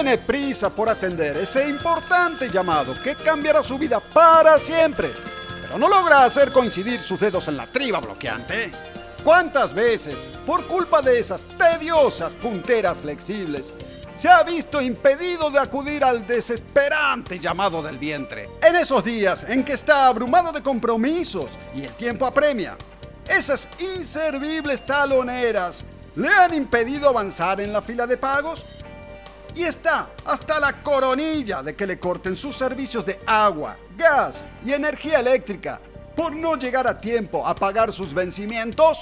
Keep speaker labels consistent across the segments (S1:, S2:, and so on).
S1: tiene prisa por atender ese importante llamado que cambiará su vida para siempre, pero no logra hacer coincidir sus dedos en la triba bloqueante. ¿Cuántas veces, por culpa de esas tediosas punteras flexibles, se ha visto impedido de acudir al desesperante llamado del vientre? En esos días en que está abrumado de compromisos y el tiempo apremia, esas inservibles taloneras le han impedido avanzar en la fila de pagos y está hasta la coronilla de que le corten sus servicios de agua, gas y energía eléctrica por no llegar a tiempo a pagar sus vencimientos.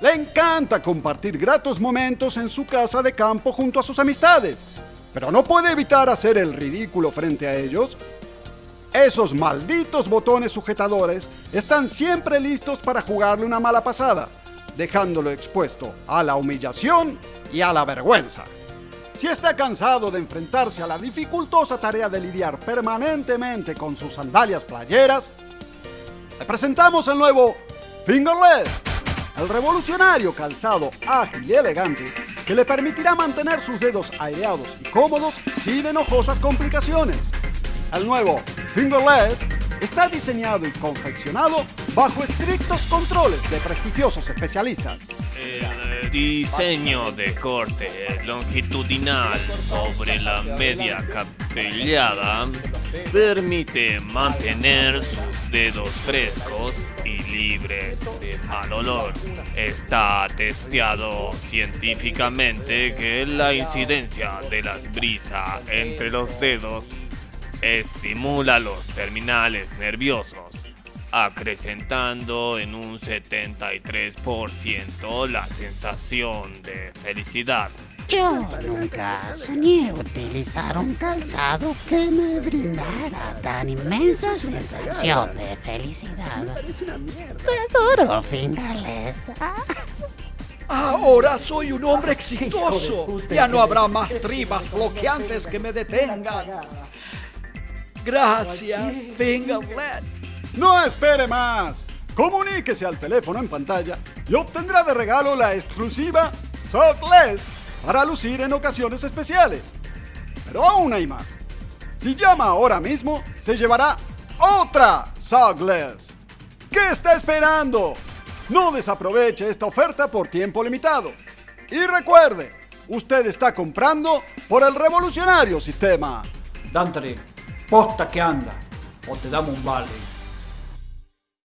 S1: Le encanta compartir gratos momentos en su casa de campo junto a sus amistades, pero no puede evitar hacer el ridículo frente a ellos. Esos malditos botones sujetadores están siempre listos para jugarle una mala pasada, dejándolo expuesto a la humillación y a la vergüenza. Si está cansado de enfrentarse a la dificultosa tarea de lidiar permanentemente con sus sandalias playeras, le presentamos el nuevo Fingerless, el revolucionario calzado ágil y elegante que le permitirá mantener sus dedos aireados y cómodos sin enojosas complicaciones. El nuevo Fingerless está diseñado y confeccionado bajo estrictos controles de prestigiosos especialistas.
S2: El diseño de corte longitudinal sobre la media capellada permite mantener sus dedos frescos y libres de mal olor. Está testeado científicamente que la incidencia de las brisas entre los dedos estimula los terminales nerviosos, acrecentando en un 73% la sensación de felicidad.
S3: Yo nunca soñé utilizar un calzado que me brindara tan inmensa sensación de felicidad. Te adoro, Fingerless.
S4: Ahora soy un hombre exitoso. Ya no habrá más tribas bloqueantes que me detengan. Gracias, Fingerless.
S1: No espere más. Comuníquese al teléfono en pantalla y obtendrá de regalo la exclusiva Sockless para lucir en ocasiones especiales. Pero aún hay más. Si llama ahora mismo, se llevará otra Sockless. ¿Qué está esperando? No desaproveche esta oferta por tiempo limitado. Y recuerde, usted está comprando por el revolucionario sistema.
S4: Dante, posta que anda, o te damos un vale.